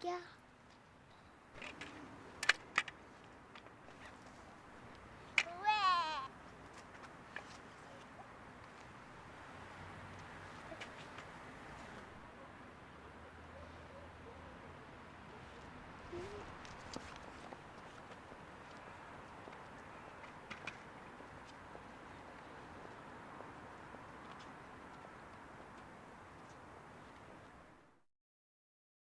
क्या?